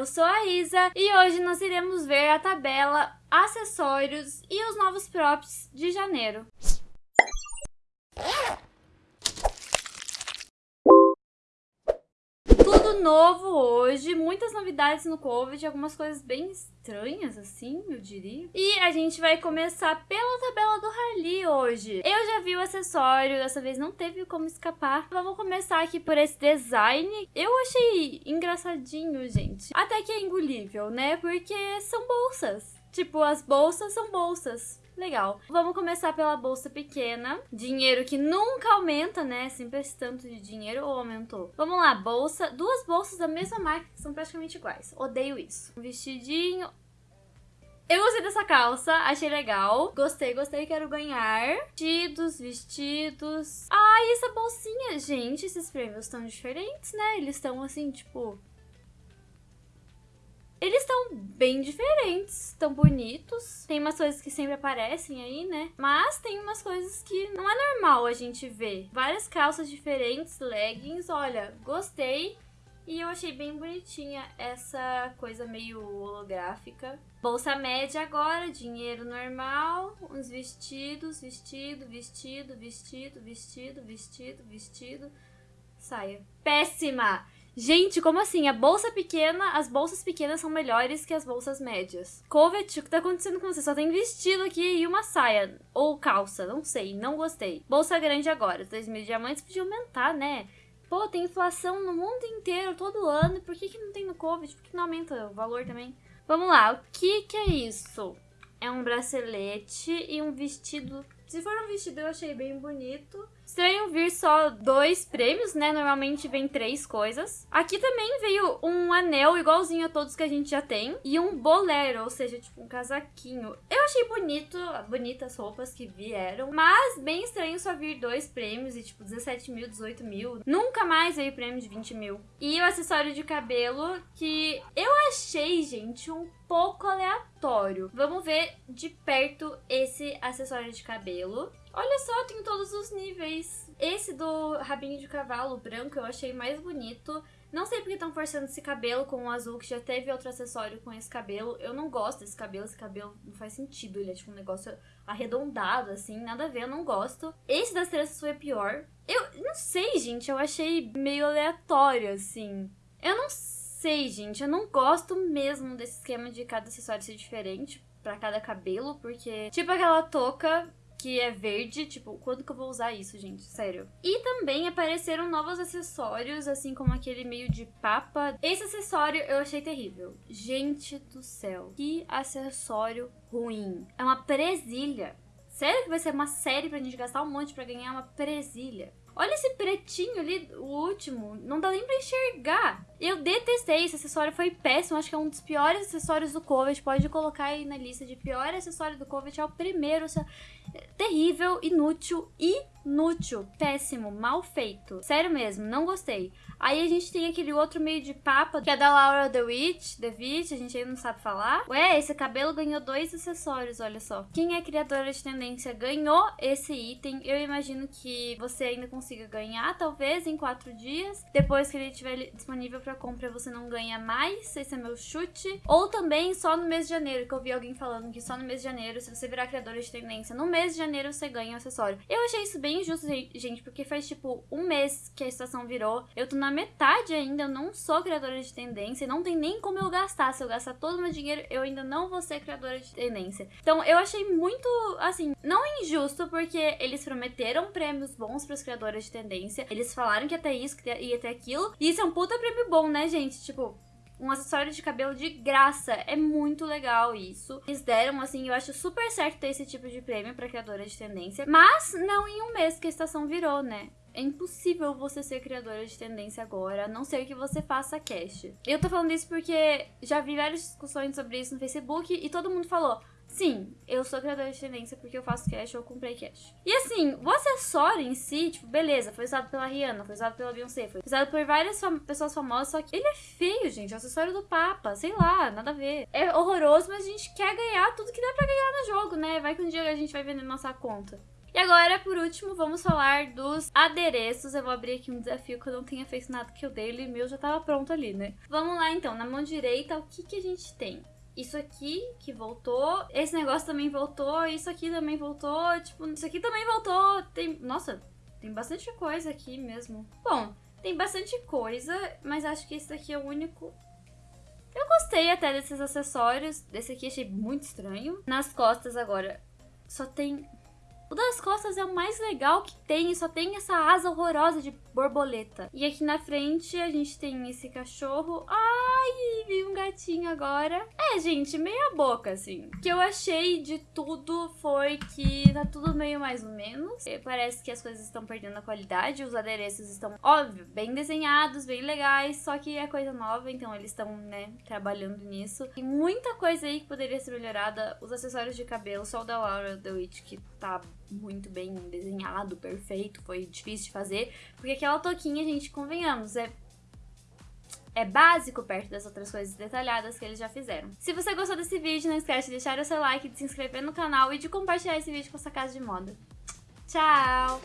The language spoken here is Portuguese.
Eu sou a Isa e hoje nós iremos ver a tabela, acessórios e os novos props de janeiro. Tudo novo hoje, muitas novidades no Covid, algumas coisas bem estranhas assim, eu diria. E a gente vai começar pela tabela do Harley hoje. Eu já vi o acessório, dessa vez não teve como escapar. Vamos começar aqui por esse design. Eu achei engraçadinho, gente. Até que é engolível, né? Porque são bolsas. Tipo, as bolsas são bolsas legal. Vamos começar pela bolsa pequena. Dinheiro que nunca aumenta, né? Sempre esse tanto de dinheiro ou aumentou? Vamos lá, bolsa. Duas bolsas da mesma marca que são praticamente iguais. Odeio isso. Um vestidinho. Eu gostei dessa calça, achei legal. Gostei, gostei, quero ganhar. Vestidos, vestidos. Ah, e essa bolsinha? Gente, esses prêmios estão diferentes, né? Eles estão assim, tipo, eles estão bem diferentes, estão bonitos. Tem umas coisas que sempre aparecem aí, né? Mas tem umas coisas que não é normal a gente ver. Várias calças diferentes, leggings, olha, gostei. E eu achei bem bonitinha essa coisa meio holográfica. Bolsa média agora, dinheiro normal, uns vestidos, vestido, vestido, vestido, vestido, vestido, vestido, saia. Péssima! Gente, como assim? A bolsa pequena, as bolsas pequenas são melhores que as bolsas médias. Covet, o que tá acontecendo com você? Só tem vestido aqui e uma saia. Ou calça, não sei, não gostei. Bolsa grande agora, 2 mil diamantes podia aumentar, né? Pô, tem inflação no mundo inteiro, todo ano. Por que, que não tem no Covid? Por que não aumenta o valor também? Vamos lá, o que que é isso? É um bracelete e um vestido. Se for um vestido, eu achei bem bonito. Estranho vir só dois prêmios, né? Normalmente vem três coisas. Aqui também veio um anel igualzinho a todos que a gente já tem. E um bolero, ou seja, tipo um casaquinho. Eu achei bonito, bonitas roupas que vieram. Mas bem estranho só vir dois prêmios e tipo 17 mil, 18 mil. Nunca mais veio prêmio de 20 mil. E o acessório de cabelo que eu achei, gente, um pouco aleatório. Vamos ver de perto esse acessório de cabelo. Olha só, tem todos os níveis. Esse do rabinho de cavalo branco eu achei mais bonito. Não sei porque estão forçando esse cabelo com o azul, que já teve outro acessório com esse cabelo. Eu não gosto desse cabelo, esse cabelo não faz sentido. Ele é tipo um negócio arredondado, assim, nada a ver, eu não gosto. Esse das tranças foi pior. Eu não sei, gente, eu achei meio aleatório, assim. Eu não sei, gente, eu não gosto mesmo desse esquema de cada acessório ser diferente para cada cabelo, porque, tipo aquela touca que é verde, tipo, quando que eu vou usar isso, gente? Sério. E também apareceram novos acessórios, assim como aquele meio de papa. Esse acessório eu achei terrível. Gente do céu, que acessório ruim. É uma presilha. Sério que vai ser uma série pra gente gastar um monte pra ganhar uma presilha? Olha esse pretinho ali, o último. Não dá nem pra enxergar. Eu detestei, esse acessório foi péssimo. Acho que é um dos piores acessórios do Covet. Pode colocar aí na lista de pior acessório do Covet. É o primeiro. Terrível, inútil, inútil, péssimo, mal feito. Sério mesmo, não gostei. Aí a gente tem aquele outro meio de papa, que é da Laura The Witch, The Witch, a gente ainda não sabe falar. Ué, esse cabelo ganhou dois acessórios, olha só. Quem é criadora de tendência ganhou esse item. Eu imagino que você ainda consiga ganhar, talvez, em quatro dias. Depois que ele estiver disponível para compra, você não ganha mais. Esse é meu chute. Ou também só no mês de janeiro, que eu vi alguém falando que só no mês de janeiro, se você virar criadora de tendência, no mês de janeiro você ganha o acessório. Eu achei isso bem injusto, gente, porque faz tipo um mês que a situação virou. Eu tô na metade ainda, eu não sou criadora de tendência, não tem nem como eu gastar. Se eu gastar todo o meu dinheiro, eu ainda não vou ser criadora de tendência. Então eu achei muito, assim, não injusto, porque eles prometeram prêmios bons pros criadores de tendência. Eles falaram que ter isso, que ia ter aquilo. E isso é um puta prêmio bom, né, gente? Tipo, um acessório de cabelo de graça. É muito legal isso. Eles deram, assim, eu acho super certo ter esse tipo de prêmio pra criadora de tendência. Mas não em um mês que a estação virou, né? É impossível você ser criadora de tendência agora, a não ser que você faça cash. Eu tô falando isso porque já vi várias discussões sobre isso no Facebook e todo mundo falou: Sim, eu sou criadora de tendência porque eu faço cash ou comprei cash. E assim, o acessório em si, tipo, beleza, foi usado pela Rihanna, foi usado pela Beyoncé, foi usado por várias fam pessoas famosas, só que ele é feio, gente. É o acessório do Papa, sei lá, nada a ver. É horroroso, mas a gente quer ganhar tudo que dá pra ganhar no jogo, né? Vai que um dia a gente vai vender nossa conta. E agora, por último, vamos falar dos adereços. Eu vou abrir aqui um desafio que eu não tenha feito nada que eu dei, ele meu já tava pronto ali, né? Vamos lá então, na mão direita, o que, que a gente tem? Isso aqui que voltou, esse negócio também voltou, isso aqui também voltou, tipo, isso aqui também voltou. Tem, nossa, tem bastante coisa aqui mesmo. Bom, tem bastante coisa, mas acho que esse daqui é o único eu gostei até desses acessórios. Desse aqui achei muito estranho. Nas costas agora, só tem o das costas é o mais legal que tem, só tem essa asa horrorosa de borboleta. E aqui na frente a gente tem esse cachorro. Ai, vi um gatinho agora. É, gente, meia boca, assim. O que eu achei de tudo foi que tá tudo meio mais ou menos. É, parece que as coisas estão perdendo a qualidade. Os adereços estão, óbvio, bem desenhados, bem legais. Só que é coisa nova, então eles estão, né, trabalhando nisso. Tem muita coisa aí que poderia ser melhorada. Os acessórios de cabelo, só o da Laura The Witch, que tá muito bem desenhado, perfeito, foi difícil de fazer, porque aquela toquinha, gente, convenhamos, é é básico perto das outras coisas detalhadas que eles já fizeram. Se você gostou desse vídeo, não esquece de deixar o seu like, de se inscrever no canal e de compartilhar esse vídeo com a sua casa de moda. Tchau!